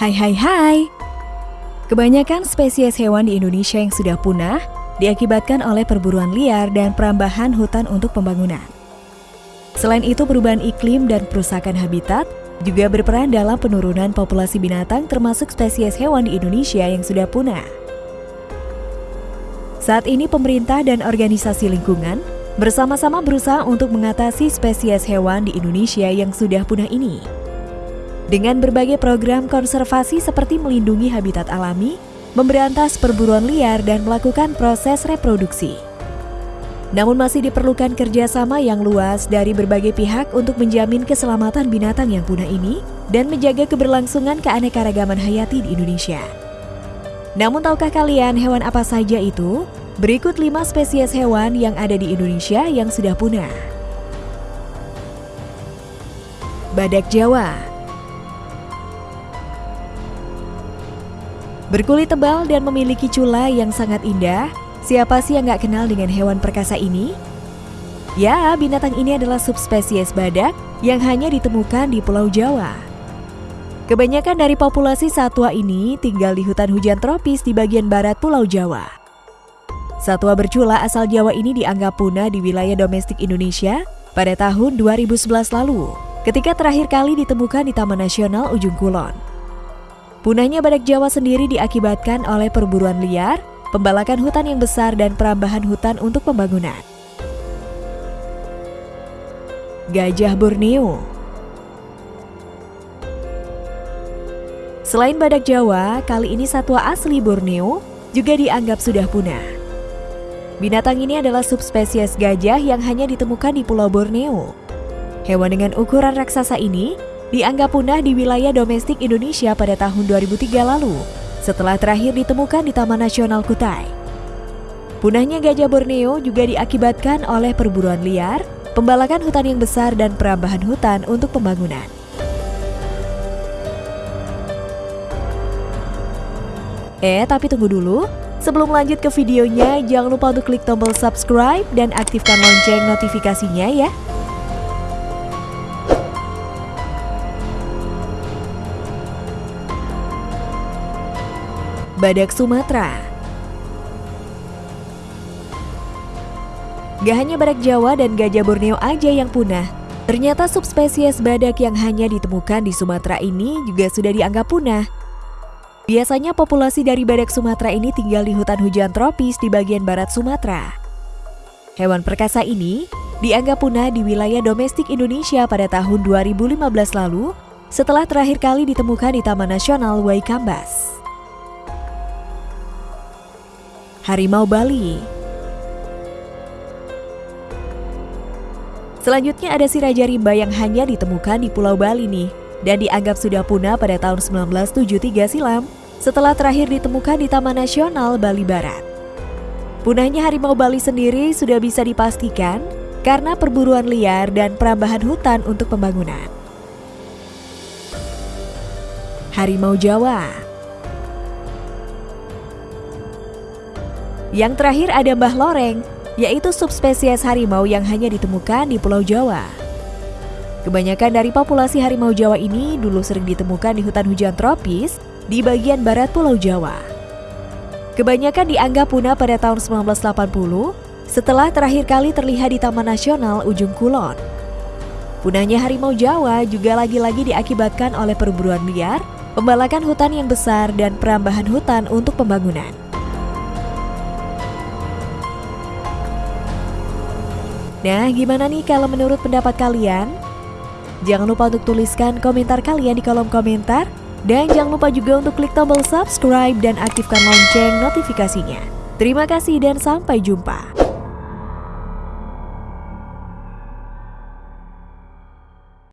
Hai hai hai. Kebanyakan spesies hewan di Indonesia yang sudah punah diakibatkan oleh perburuan liar dan perambahan hutan untuk pembangunan. Selain itu, perubahan iklim dan perusakan habitat juga berperan dalam penurunan populasi binatang termasuk spesies hewan di Indonesia yang sudah punah. Saat ini pemerintah dan organisasi lingkungan bersama-sama berusaha untuk mengatasi spesies hewan di Indonesia yang sudah punah ini. Dengan berbagai program konservasi seperti melindungi habitat alami, memberantas perburuan liar dan melakukan proses reproduksi. Namun masih diperlukan kerjasama yang luas dari berbagai pihak untuk menjamin keselamatan binatang yang punah ini dan menjaga keberlangsungan keanekaragaman hayati di Indonesia. Namun tahukah kalian hewan apa saja itu? Berikut 5 spesies hewan yang ada di Indonesia yang sudah punah. Badak Jawa Berkulit tebal dan memiliki cula yang sangat indah, Siapa sih yang gak kenal dengan hewan perkasa ini? Ya, binatang ini adalah subspesies badak yang hanya ditemukan di Pulau Jawa. Kebanyakan dari populasi satwa ini tinggal di hutan hujan tropis di bagian barat Pulau Jawa. Satwa bercula asal Jawa ini dianggap punah di wilayah domestik Indonesia pada tahun 2011 lalu, ketika terakhir kali ditemukan di Taman Nasional Ujung Kulon. Punahnya badak Jawa sendiri diakibatkan oleh perburuan liar pembalakan hutan yang besar dan perambahan hutan untuk pembangunan. Gajah Borneo Selain badak Jawa, kali ini satwa asli Borneo juga dianggap sudah punah. Binatang ini adalah subspesies gajah yang hanya ditemukan di Pulau Borneo. Hewan dengan ukuran raksasa ini dianggap punah di wilayah domestik Indonesia pada tahun 2003 lalu setelah terakhir ditemukan di Taman Nasional Kutai. Punahnya gajah Borneo juga diakibatkan oleh perburuan liar, pembalakan hutan yang besar dan perambahan hutan untuk pembangunan. Eh, tapi tunggu dulu. Sebelum lanjut ke videonya, jangan lupa untuk klik tombol subscribe dan aktifkan lonceng notifikasinya ya. Badak Sumatera Gak hanya badak Jawa dan gajah Borneo aja yang punah, ternyata subspesies badak yang hanya ditemukan di Sumatera ini juga sudah dianggap punah. Biasanya populasi dari badak Sumatera ini tinggal di hutan hujan tropis di bagian barat Sumatera. Hewan perkasa ini dianggap punah di wilayah domestik Indonesia pada tahun 2015 lalu setelah terakhir kali ditemukan di Taman Nasional Waikambas. Harimau Bali. Selanjutnya ada si Raja Rimba yang hanya ditemukan di Pulau Bali nih dan dianggap sudah punah pada tahun 1973 silam setelah terakhir ditemukan di Taman Nasional Bali Barat. Punahnya harimau Bali sendiri sudah bisa dipastikan karena perburuan liar dan perambahan hutan untuk pembangunan. Harimau Jawa Yang terakhir ada Mbah Loreng, yaitu subspesies harimau yang hanya ditemukan di Pulau Jawa. Kebanyakan dari populasi harimau Jawa ini dulu sering ditemukan di hutan hujan tropis di bagian barat Pulau Jawa. Kebanyakan dianggap punah pada tahun 1980 setelah terakhir kali terlihat di Taman Nasional Ujung Kulon. Punahnya harimau Jawa juga lagi-lagi diakibatkan oleh perburuan liar, pembalakan hutan yang besar, dan perambahan hutan untuk pembangunan. Nah, gimana nih kalau menurut pendapat kalian? Jangan lupa untuk tuliskan komentar kalian di kolom komentar. Dan jangan lupa juga untuk klik tombol subscribe dan aktifkan lonceng notifikasinya. Terima kasih dan sampai jumpa.